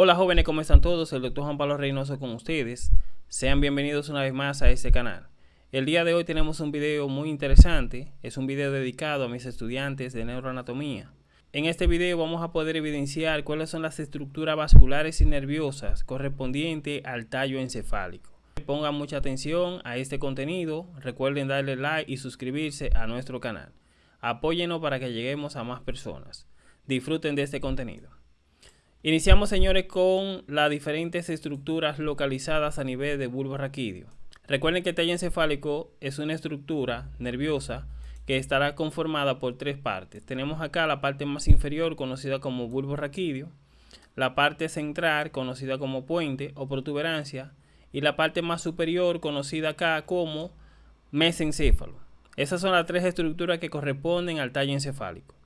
Hola jóvenes, ¿cómo están todos? El doctor Juan Pablo Reynoso con ustedes. Sean bienvenidos una vez más a este canal. El día de hoy tenemos un video muy interesante. Es un video dedicado a mis estudiantes de neuroanatomía. En este video vamos a poder evidenciar cuáles son las estructuras vasculares y nerviosas correspondientes al tallo encefálico. Pongan mucha atención a este contenido. Recuerden darle like y suscribirse a nuestro canal. Apóyenos para que lleguemos a más personas. Disfruten de este contenido. Iniciamos, señores, con las diferentes estructuras localizadas a nivel de bulbo raquídeo. Recuerden que el tallo encefálico es una estructura nerviosa que estará conformada por tres partes. Tenemos acá la parte más inferior conocida como bulbo raquídeo, la parte central conocida como puente o protuberancia y la parte más superior conocida acá como mesencéfalo. Esas son las tres estructuras que corresponden al tallo encefálico.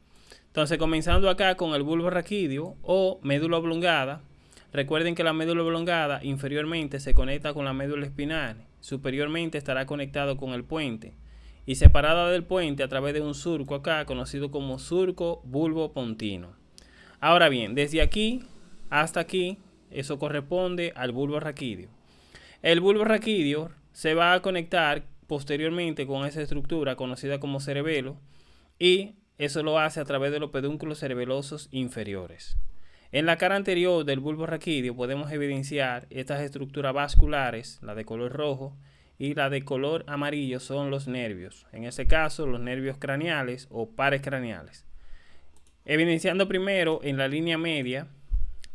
Entonces, comenzando acá con el bulbo raquídeo o médula oblongada. Recuerden que la médula oblongada inferiormente se conecta con la médula espinal, superiormente estará conectado con el puente y separada del puente a través de un surco acá conocido como surco bulbo pontino. Ahora bien, desde aquí hasta aquí, eso corresponde al bulbo raquídeo. El bulbo raquídeo se va a conectar posteriormente con esa estructura conocida como cerebelo y eso lo hace a través de los pedúnculos cerebelosos inferiores. En la cara anterior del bulbo raquídeo podemos evidenciar estas estructuras vasculares, la de color rojo y la de color amarillo son los nervios. En este caso, los nervios craneales o pares craneales. Evidenciando primero en la línea media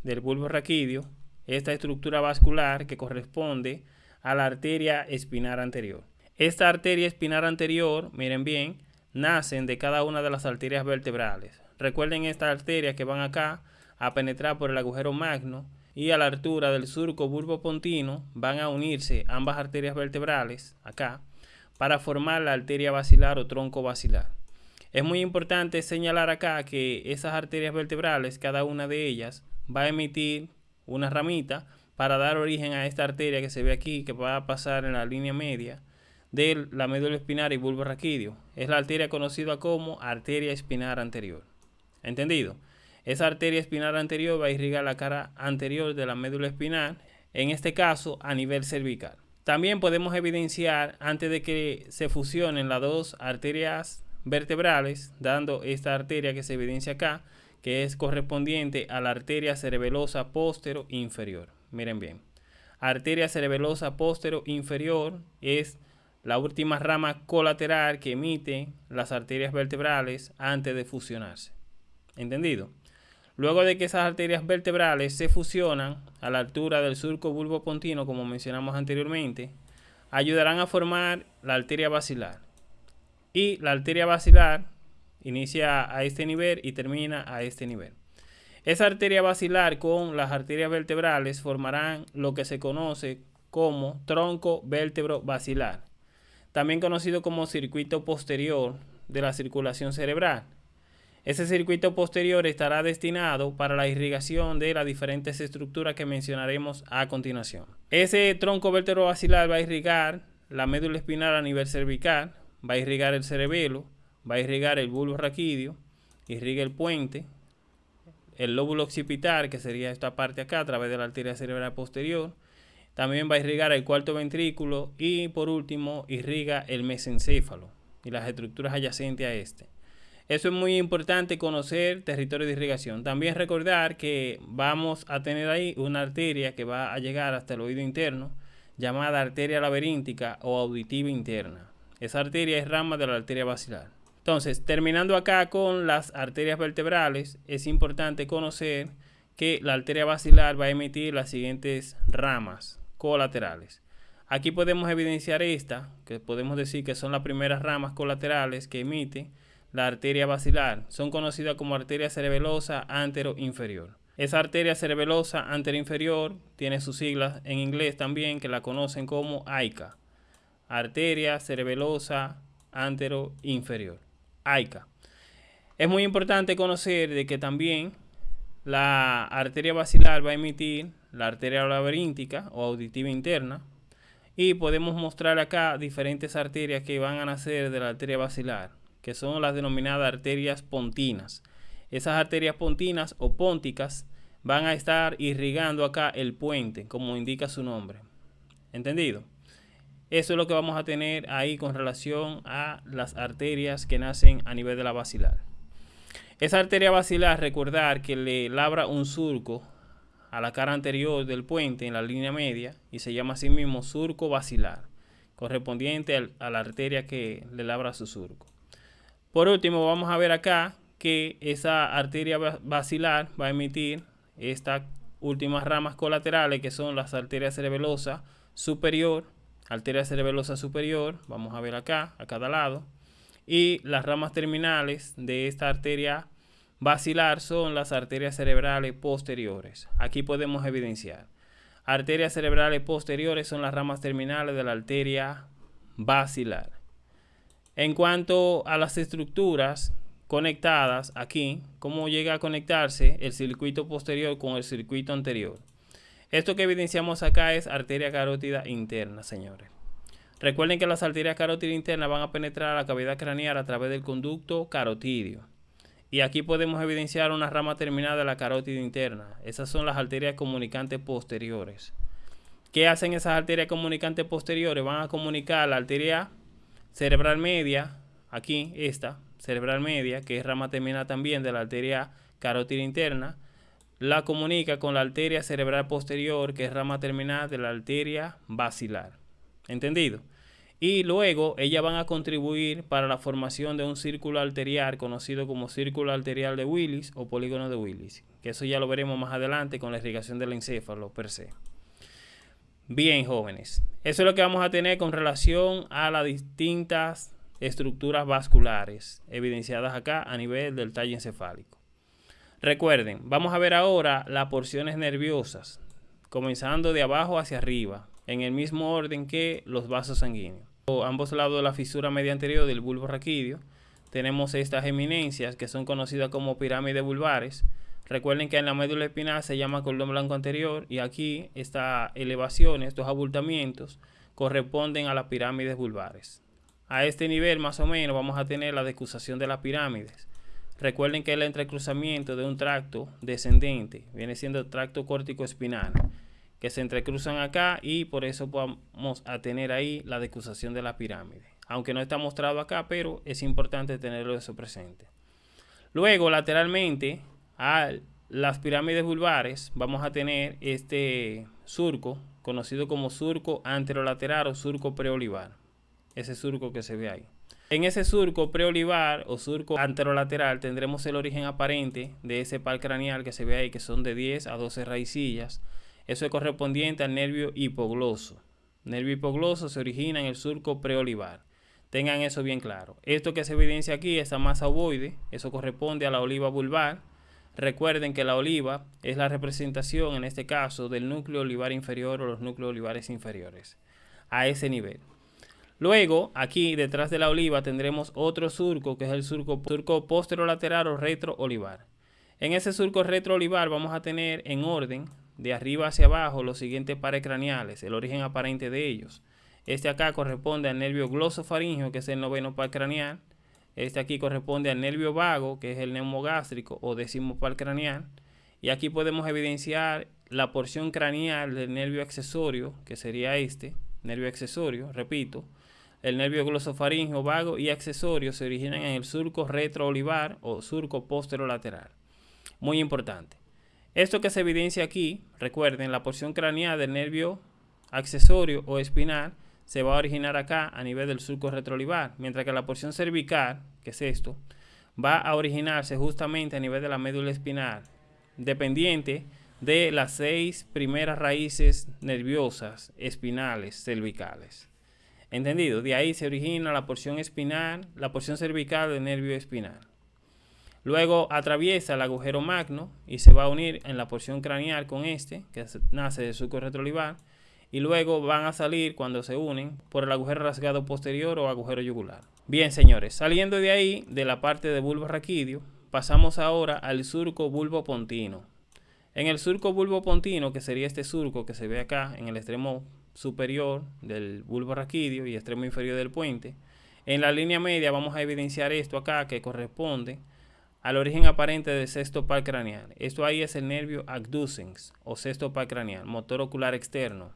del bulbo raquídeo esta estructura vascular que corresponde a la arteria espinar anterior. Esta arteria espinar anterior, miren bien, nacen de cada una de las arterias vertebrales. Recuerden estas arterias que van acá a penetrar por el agujero magno y a la altura del surco bulbopontino van a unirse ambas arterias vertebrales acá para formar la arteria basilar o tronco basilar. Es muy importante señalar acá que esas arterias vertebrales, cada una de ellas, va a emitir una ramita para dar origen a esta arteria que se ve aquí, que va a pasar en la línea media de la médula espinal y bulbo raquídeo. Es la arteria conocida como arteria espinar anterior. ¿Entendido? Esa arteria espinar anterior va a irrigar la cara anterior de la médula espinal, en este caso a nivel cervical. También podemos evidenciar antes de que se fusionen las dos arterias vertebrales, dando esta arteria que se evidencia acá, que es correspondiente a la arteria cerebelosa póstero inferior. Miren bien. Arteria cerebelosa póstero inferior es la última rama colateral que emite las arterias vertebrales antes de fusionarse. ¿Entendido? Luego de que esas arterias vertebrales se fusionan a la altura del surco bulbo pontino, como mencionamos anteriormente, ayudarán a formar la arteria basilar. Y la arteria basilar inicia a este nivel y termina a este nivel. Esa arteria basilar con las arterias vertebrales formarán lo que se conoce como tronco vértebro basilar también conocido como circuito posterior de la circulación cerebral. Ese circuito posterior estará destinado para la irrigación de las diferentes estructuras que mencionaremos a continuación. Ese tronco vertebrovascular va a irrigar la médula espinal a nivel cervical, va a irrigar el cerebelo, va a irrigar el bulbo raquídeo, irriga el puente, el lóbulo occipital, que sería esta parte acá a través de la arteria cerebral posterior, también va a irrigar el cuarto ventrículo y por último irriga el mesencéfalo y las estructuras adyacentes a este. Eso es muy importante conocer territorio de irrigación. También recordar que vamos a tener ahí una arteria que va a llegar hasta el oído interno llamada arteria laberíntica o auditiva interna. Esa arteria es rama de la arteria basilar. Entonces, terminando acá con las arterias vertebrales, es importante conocer que la arteria basilar va a emitir las siguientes ramas colaterales. Aquí podemos evidenciar esta, que podemos decir que son las primeras ramas colaterales que emite la arteria basilar. Son conocidas como arteria cerebelosa antero-inferior. Esa arteria cerebelosa antero-inferior tiene sus siglas en inglés también que la conocen como AICA. Arteria cerebelosa antero-inferior. AICA. Es muy importante conocer de que también la arteria basilar va a emitir la arteria laberíntica o auditiva interna. Y podemos mostrar acá diferentes arterias que van a nacer de la arteria basilar, que son las denominadas arterias pontinas. Esas arterias pontinas o pónticas van a estar irrigando acá el puente, como indica su nombre. ¿Entendido? Eso es lo que vamos a tener ahí con relación a las arterias que nacen a nivel de la basilar. Esa arteria basilar, recordar que le labra un surco a la cara anterior del puente en la línea media y se llama así mismo surco basilar, correspondiente a la arteria que le labra su surco. Por último, vamos a ver acá que esa arteria basilar va a emitir estas últimas ramas colaterales que son las arterias cerebelosa superior, arteria cerebelosa superior, vamos a ver acá, a cada lado, y las ramas terminales de esta arteria basilar son las arterias cerebrales posteriores. Aquí podemos evidenciar. Arterias cerebrales posteriores son las ramas terminales de la arteria basilar. En cuanto a las estructuras conectadas aquí, cómo llega a conectarse el circuito posterior con el circuito anterior. Esto que evidenciamos acá es arteria carótida interna, señores. Recuerden que las arterias carótidas internas van a penetrar a la cavidad craneal a través del conducto carotidio. Y aquí podemos evidenciar una rama terminal de la carótida interna. Esas son las arterias comunicantes posteriores. ¿Qué hacen esas arterias comunicantes posteriores? Van a comunicar la arteria cerebral media, aquí esta, cerebral media, que es rama terminal también de la arteria carótida interna, la comunica con la arteria cerebral posterior, que es rama terminal de la arteria basilar. ¿Entendido? Y luego ellas van a contribuir para la formación de un círculo arterial conocido como círculo arterial de Willis o polígono de Willis, que eso ya lo veremos más adelante con la irrigación del encéfalo per se. Bien, jóvenes, eso es lo que vamos a tener con relación a las distintas estructuras vasculares evidenciadas acá a nivel del tallo encefálico. Recuerden, vamos a ver ahora las porciones nerviosas, comenzando de abajo hacia arriba, en el mismo orden que los vasos sanguíneos. Ambos lados de la fisura media anterior del bulbo raquídeo tenemos estas eminencias que son conocidas como pirámides vulvares. Recuerden que en la médula espinal se llama cordón blanco anterior y aquí esta elevación, estos abultamientos, corresponden a las pirámides vulvares. A este nivel más o menos vamos a tener la decusación de las pirámides. Recuerden que el entrecruzamiento de un tracto descendente viene siendo el tracto córtico espinal, que se entrecruzan acá y por eso vamos a tener ahí la decusación de la pirámide. Aunque no está mostrado acá, pero es importante tenerlo eso presente. Luego, lateralmente a las pirámides vulvares, vamos a tener este surco, conocido como surco anterolateral o surco preolivar ese surco que se ve ahí. En ese surco preolivar o surco anterolateral tendremos el origen aparente de ese par craneal que se ve ahí, que son de 10 a 12 raicillas. Eso es correspondiente al nervio hipogloso. nervio hipogloso se origina en el surco preolivar. Tengan eso bien claro. Esto que se evidencia aquí, esa masa ovoide, eso corresponde a la oliva vulvar. Recuerden que la oliva es la representación, en este caso, del núcleo olivar inferior o los núcleos olivares inferiores. A ese nivel. Luego, aquí detrás de la oliva tendremos otro surco, que es el surco, surco posterolateral o retroolivar. En ese surco retroolivar vamos a tener en orden, de arriba hacia abajo, los siguientes pares craneales, el origen aparente de ellos. Este acá corresponde al nervio glosofaringeo, que es el noveno par craneal. Este aquí corresponde al nervio vago, que es el neumogástrico o décimo par craneal. Y aquí podemos evidenciar la porción craneal del nervio accesorio, que sería este, nervio accesorio, repito, el nervio glosofaringeo vago y accesorio se originan en el surco retroolivar o surco posterolateral. Muy importante. Esto que se evidencia aquí, recuerden, la porción craneal del nervio accesorio o espinal se va a originar acá a nivel del surco retroolivar, mientras que la porción cervical, que es esto, va a originarse justamente a nivel de la médula espinal, dependiente de las seis primeras raíces nerviosas espinales cervicales. ¿Entendido? De ahí se origina la porción espinal, la porción cervical del nervio espinal. Luego atraviesa el agujero magno y se va a unir en la porción craneal con este, que nace del surco retroolivar, y luego van a salir cuando se unen por el agujero rasgado posterior o agujero yugular. Bien, señores, saliendo de ahí, de la parte de bulbo raquídeo, pasamos ahora al surco bulbo pontino. En el surco bulbo pontino, que sería este surco que se ve acá en el extremo superior del bulbo raquídeo y extremo inferior del puente. En la línea media vamos a evidenciar esto acá que corresponde al origen aparente del sexto par craneal. Esto ahí es el nervio abducens o sexto par craneal, motor ocular externo.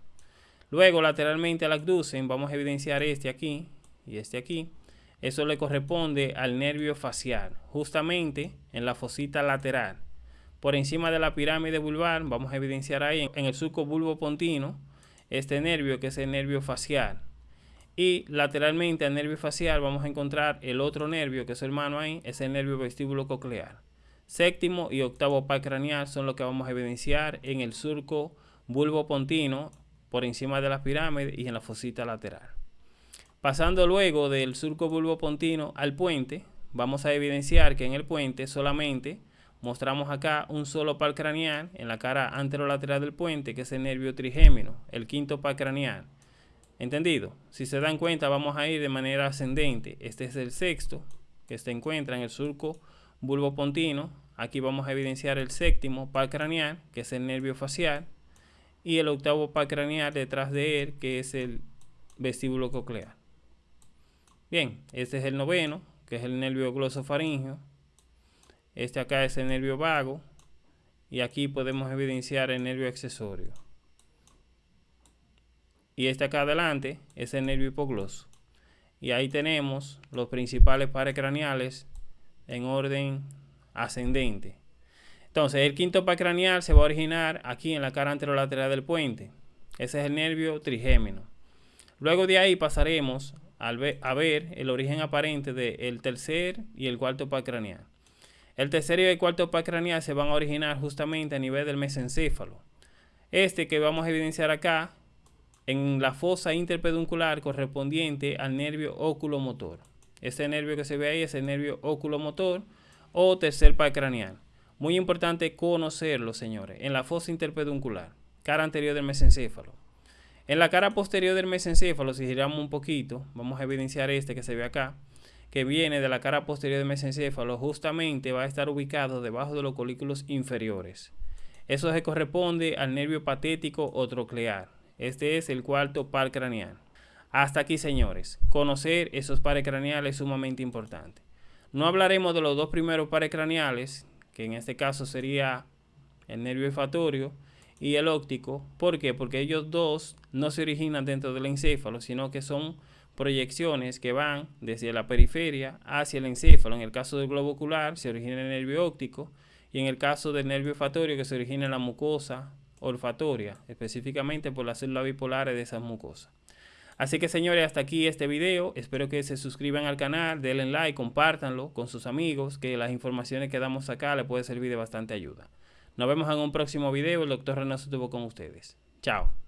Luego, lateralmente al abducens, vamos a evidenciar este aquí y este aquí. Eso le corresponde al nervio facial, justamente en la fosita lateral. Por encima de la pirámide vulvar, vamos a evidenciar ahí en el surco bulbo pontino este nervio que es el nervio facial. Y lateralmente al nervio facial vamos a encontrar el otro nervio que es hermano ahí, es el nervio vestíbulo coclear. Séptimo y octavo par craneal son los que vamos a evidenciar en el surco bulbo pontino por encima de la pirámide y en la fosita lateral. Pasando luego del surco bulbo pontino al puente, vamos a evidenciar que en el puente solamente mostramos acá un solo par craneal en la cara anterolateral del puente, que es el nervio trigémino, el quinto par craneal. ¿Entendido? Si se dan cuenta, vamos a ir de manera ascendente. Este es el sexto, que se encuentra en el surco bulbopontino. Aquí vamos a evidenciar el séptimo par craneal, que es el nervio facial, y el octavo par craneal detrás de él, que es el vestíbulo coclear. Bien, este es el noveno, que es el nervio glosofaringeo. Este acá es el nervio vago. Y aquí podemos evidenciar el nervio accesorio y este acá adelante es el nervio hipogloso. Y ahí tenemos los principales pares craneales en orden ascendente. Entonces, el quinto par craneal se va a originar aquí en la cara anterolateral del puente. Ese es el nervio trigémino. Luego de ahí pasaremos a ver el origen aparente del tercer y el cuarto par craneal. El tercer y el cuarto par craneal se van a originar justamente a nivel del mesencéfalo. Este que vamos a evidenciar acá en la fosa interpeduncular correspondiente al nervio oculomotor. Ese nervio que se ve ahí es el nervio oculomotor o tercer par craneal. Muy importante conocerlo, señores, en la fosa interpeduncular, cara anterior del mesencéfalo. En la cara posterior del mesencéfalo, si giramos un poquito, vamos a evidenciar este que se ve acá, que viene de la cara posterior del mesencéfalo, justamente va a estar ubicado debajo de los colículos inferiores. Eso se corresponde al nervio patético o troclear. Este es el cuarto par craneal. Hasta aquí, señores. Conocer esos pares craneales es sumamente importante. No hablaremos de los dos primeros pares craneales, que en este caso sería el nervio olfatorio y el óptico. ¿Por qué? Porque ellos dos no se originan dentro del encéfalo, sino que son proyecciones que van desde la periferia hacia el encéfalo. En el caso del globo ocular se origina el nervio óptico y en el caso del nervio olfatorio que se origina en la mucosa olfatoria, específicamente por las células bipolares de esas mucosas. Así que señores, hasta aquí este video. Espero que se suscriban al canal, denle like, compártanlo con sus amigos, que las informaciones que damos acá les puede servir de bastante ayuda. Nos vemos en un próximo video. El doctor Reynoso estuvo con ustedes. Chao.